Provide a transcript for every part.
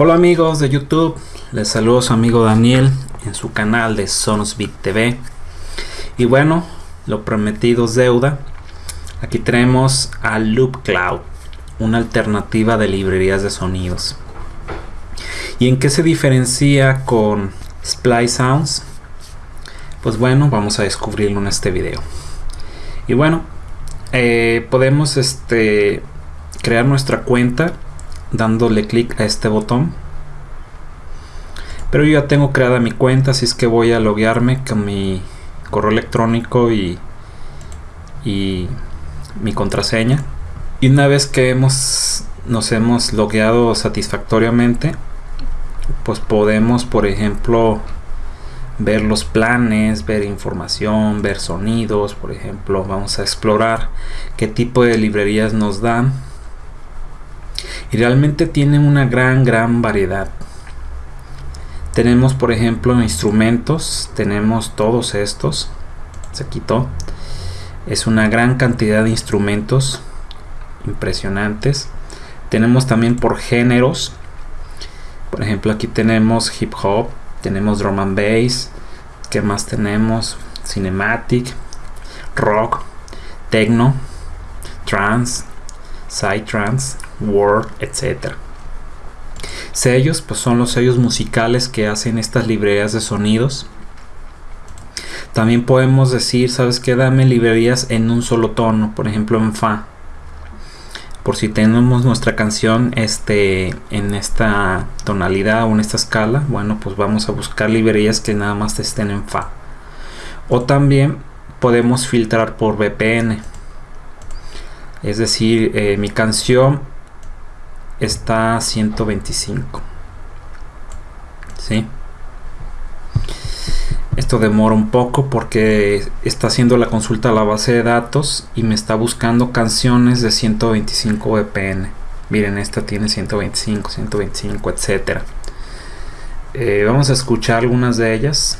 Hola amigos de YouTube, les saludo su amigo Daniel en su canal de Sonosbit TV. Y bueno, lo prometido es deuda. Aquí tenemos a Loop Cloud, una alternativa de librerías de sonidos. ¿Y en qué se diferencia con Splice Sounds? Pues bueno, vamos a descubrirlo en este video. Y bueno, eh, podemos este, crear nuestra cuenta dándole clic a este botón. Pero yo ya tengo creada mi cuenta así es que voy a loguearme con mi correo electrónico y, y mi contraseña. Y una vez que hemos nos hemos logueado satisfactoriamente pues podemos por ejemplo ver los planes, ver información, ver sonidos, por ejemplo, vamos a explorar qué tipo de librerías nos dan y realmente tienen una gran gran variedad. Tenemos por ejemplo instrumentos tenemos todos estos se quitó. Es una gran cantidad de instrumentos impresionantes. Tenemos también por géneros. Por ejemplo aquí tenemos hip hop tenemos drum and bass que más tenemos cinematic rock techno trance psytrance Word, etc. Sellos, pues son los sellos musicales que hacen estas librerías de sonidos. También podemos decir, ¿sabes qué? Dame librerías en un solo tono, por ejemplo en Fa. Por si tenemos nuestra canción este, en esta tonalidad o en esta escala, bueno, pues vamos a buscar librerías que nada más estén en Fa. O también podemos filtrar por VPN. Es decir, eh, mi canción está a 125 ¿sí? esto demora un poco porque está haciendo la consulta a la base de datos y me está buscando canciones de 125 VPN miren esta tiene 125 125 etcétera. Eh, vamos a escuchar algunas de ellas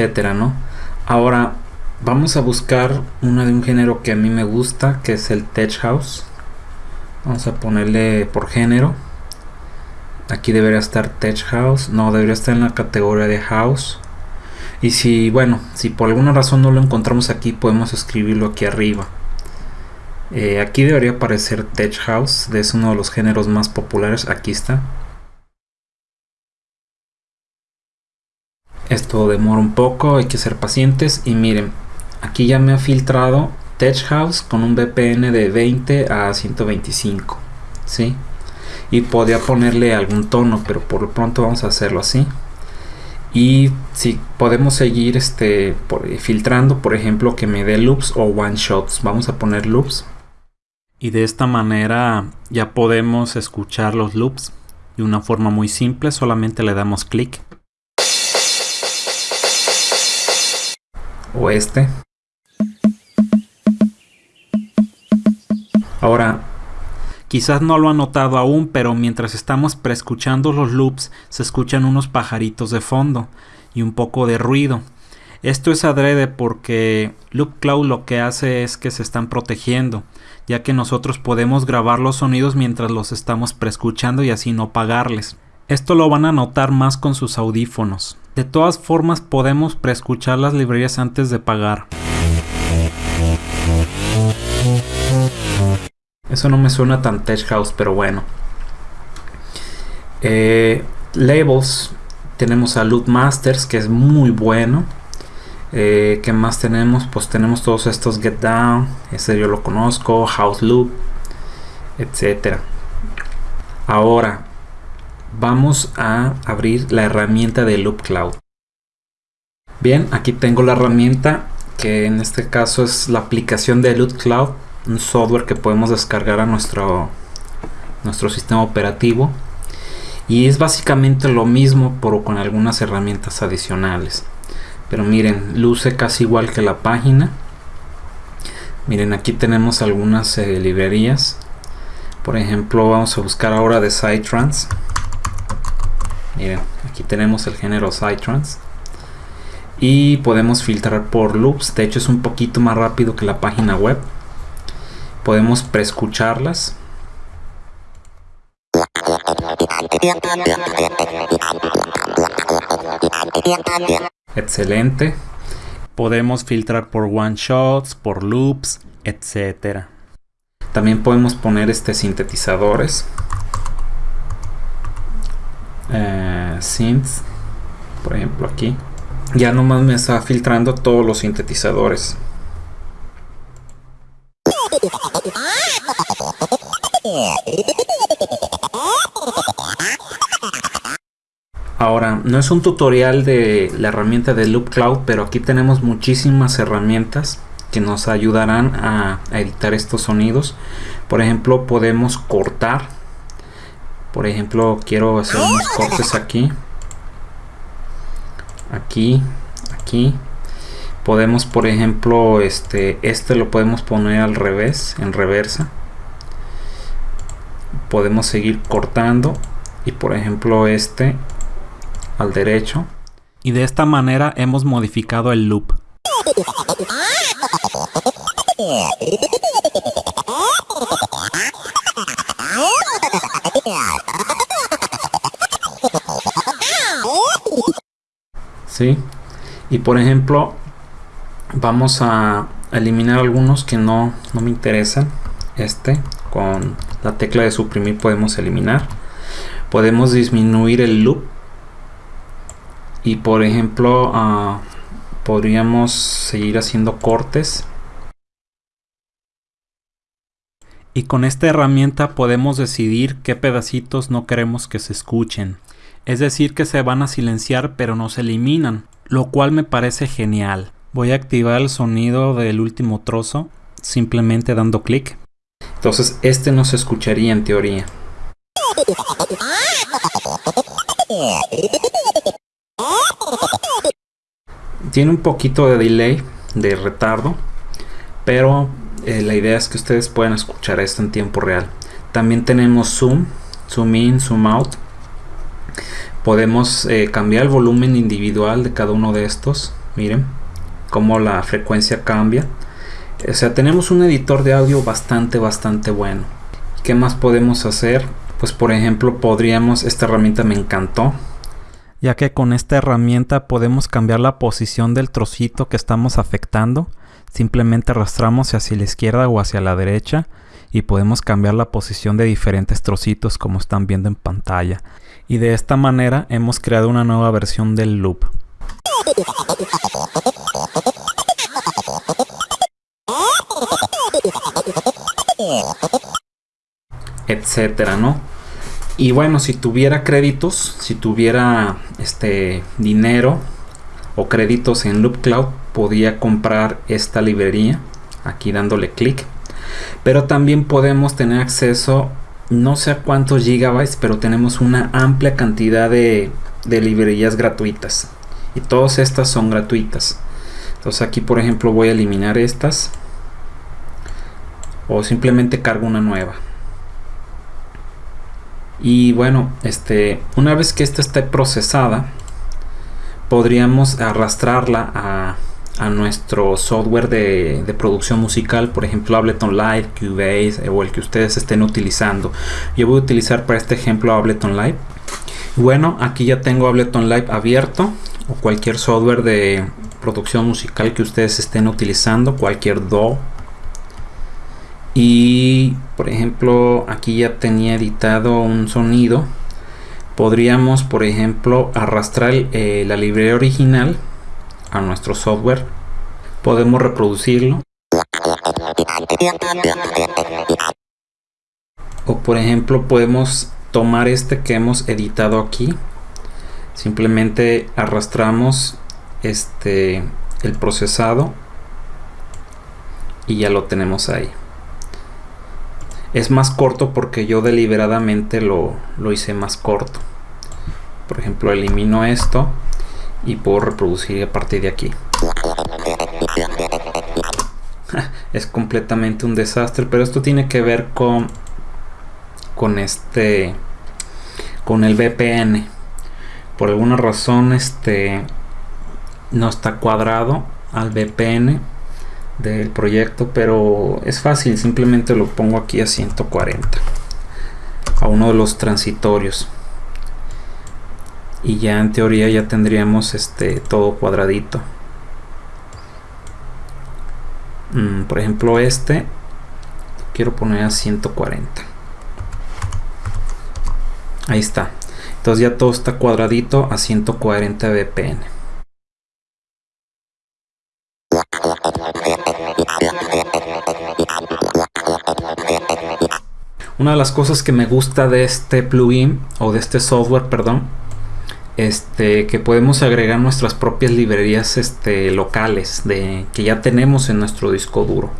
etcétera, ¿no? Ahora vamos a buscar una de un género que a mí me gusta, que es el Tech House. Vamos a ponerle por género. Aquí debería estar Tech House. No, debería estar en la categoría de House. Y si, bueno, si por alguna razón no lo encontramos aquí, podemos escribirlo aquí arriba. Eh, aquí debería aparecer Tech House, es uno de los géneros más populares. Aquí está. Esto demora un poco hay que ser pacientes. Y miren aquí ya me ha filtrado Tech House con un VPN de 20 a 125 ¿sí? y podría ponerle algún tono pero por lo pronto vamos a hacerlo así. Y si podemos seguir este filtrando por ejemplo que me dé loops o one shots. Vamos a poner loops. Y de esta manera ya podemos escuchar los loops de una forma muy simple. Solamente le damos clic o este. Ahora, quizás no lo han notado aún, pero mientras estamos preescuchando los loops se escuchan unos pajaritos de fondo y un poco de ruido. Esto es adrede porque Loop Cloud lo que hace es que se están protegiendo, ya que nosotros podemos grabar los sonidos mientras los estamos preescuchando y así no pagarles. Esto lo van a notar más con sus audífonos. De todas formas podemos preescuchar las librerías antes de pagar. Eso no me suena tan tech house, pero bueno. Eh, labels. Tenemos a Loop Masters, que es muy bueno. Eh, ¿Qué más tenemos? Pues tenemos todos estos Get Down. Ese yo lo conozco. House Loop. Etcétera. Ahora, vamos a abrir la herramienta de Loop Cloud. Bien, aquí tengo la herramienta que en este caso es la aplicación de Loop Cloud, un software que podemos descargar a nuestro, nuestro sistema operativo y es básicamente lo mismo pero con algunas herramientas adicionales. Pero miren, luce casi igual que la página. Miren, aquí tenemos algunas eh, librerías por ejemplo vamos a buscar ahora de Psytrance miren aquí tenemos el género Psytrance. Y podemos filtrar por loops. De hecho es un poquito más rápido que la página web. Podemos preescucharlas. Excelente. Podemos filtrar por one shots por loops etcétera. También podemos poner este sintetizadores eh, synths por ejemplo aquí ya nomás me está filtrando todos los sintetizadores Ahora, no es un tutorial de la herramienta de Loop Cloud, pero aquí tenemos muchísimas herramientas que nos ayudarán a, a, editar estos sonidos. Por ejemplo, podemos cortar. Por ejemplo, quiero hacer unos cortes aquí. Aquí aquí. Podemos por ejemplo este este lo podemos poner al revés en reversa. Podemos seguir cortando. Y por ejemplo este al derecho. Y de esta manera hemos modificado el loop Y por ejemplo, vamos a eliminar algunos que no, no me interesan. Este, con la tecla de suprimir podemos eliminar. Podemos disminuir el loop. Y por ejemplo, uh, podríamos seguir haciendo cortes. Y con esta herramienta podemos decidir qué pedacitos no queremos que se escuchen es decir que se van a silenciar pero no se eliminan, lo cual me parece genial. Voy a activar el sonido del último trozo simplemente dando clic. Entonces este no se escucharía en teoría. Tiene un poquito de delay, de retardo, pero eh, la idea es que ustedes puedan escuchar esto en tiempo real. También tenemos zoom, zoom in, zoom out podemos eh, cambiar el volumen individual de cada uno de estos. Miren cómo la frecuencia cambia. O sea tenemos un editor de audio bastante bastante bueno. ¿qué más podemos hacer? pues por ejemplo podríamos esta herramienta me encantó. Ya que con esta herramienta podemos cambiar la posición del trocito que estamos afectando. Simplemente arrastramos hacia la izquierda o hacia la derecha y podemos cambiar la posición de diferentes trocitos como están viendo en pantalla y de esta manera hemos creado una nueva versión del loop. Etcétera, ¿no? Y bueno, si tuviera créditos, si tuviera este dinero o créditos en Loop Cloud, podía comprar esta librería aquí dándole clic. Pero también podemos tener acceso no sé a cuántos gigabytes, pero tenemos una amplia cantidad de, librerías gratuitas. Y todas estas son gratuitas. Entonces aquí por ejemplo voy a eliminar estas. O simplemente cargo una nueva. Y bueno, este, una vez que esta esté procesada, podríamos arrastrarla a a nuestro software de, producción musical, por ejemplo Ableton Live, Cubase o el que ustedes estén utilizando. Yo voy a utilizar para este ejemplo Ableton Live. Bueno, aquí ya tengo Ableton Live abierto o cualquier software de producción musical que ustedes estén utilizando, cualquier DAW. Y por ejemplo, aquí ya tenía editado un sonido. Podríamos, por ejemplo, arrastrar eh, la librería original a nuestro software, podemos reproducirlo. O por ejemplo podemos tomar este que hemos editado aquí. Simplemente arrastramos este el procesado y ya lo tenemos ahí. Es más corto porque yo deliberadamente lo, lo hice más corto. Por ejemplo, elimino esto y puedo reproducir a partir de aquí. Es completamente un desastre pero esto tiene que ver con con este con el VPN por alguna razón este no está cuadrado al VPN del proyecto pero es fácil simplemente lo pongo aquí a 140 a uno de los transitorios y ya en teoría ya tendríamos este todo cuadradito. Mm, por ejemplo este quiero poner a 140 ahí está. Entonces ya todo está cuadradito a 140 VPN una de las cosas que me gusta de este plugin o de este software perdón este, que podemos agregar nuestras propias librerías este, locales de, que ya tenemos en nuestro disco duro.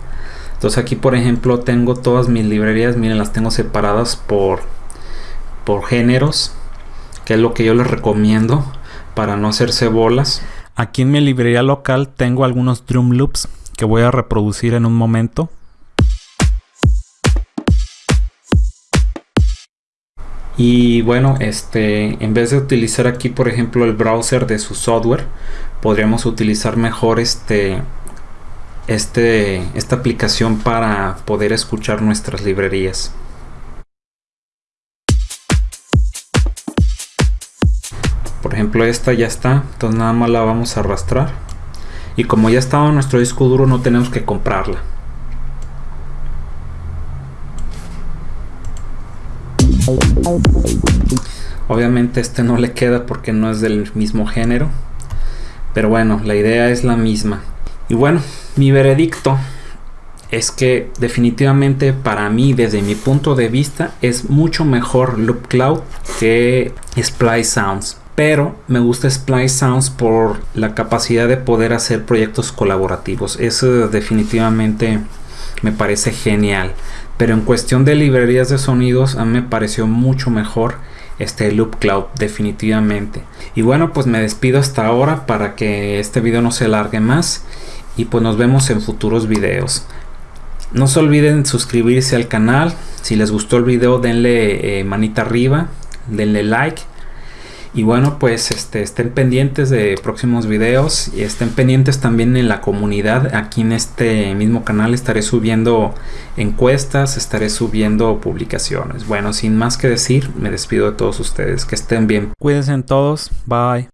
Entonces aquí por ejemplo tengo todas mis librerías, miren las tengo separadas por, por géneros, que es lo que yo les recomiendo para no hacerse bolas. Aquí en mi librería local tengo algunos drum loops que voy a reproducir en un momento. Y bueno este en vez de utilizar aquí por ejemplo el browser de su software podríamos utilizar mejor este este esta aplicación para poder escuchar nuestras librerías. Por ejemplo esta ya está entonces nada más la vamos a arrastrar. Y como ya estaba en nuestro disco duro no tenemos que comprarla Obviamente este no le queda porque no es del mismo género. Pero bueno, la idea es la misma. Y bueno, mi veredicto es que definitivamente para mí, desde mi punto de vista, es mucho mejor Loop Cloud que Splice Sounds. Pero me gusta Splice Sounds por la capacidad de poder hacer proyectos colaborativos. Eso definitivamente me parece genial. Pero en cuestión de librerías de sonidos, a mí me pareció mucho mejor este Loop Cloud, definitivamente. Y bueno, pues me despido hasta ahora para que este video no se alargue más. Y pues nos vemos en futuros videos. No se olviden suscribirse al canal. Si les gustó el video, denle eh, manita arriba, denle like y bueno, pues este, estén pendientes de próximos videos y estén pendientes también en la comunidad. Aquí en este mismo canal estaré subiendo encuestas, estaré subiendo publicaciones. Bueno, sin más que decir, me despido de todos ustedes. Que estén bien. Cuídense todos. Bye.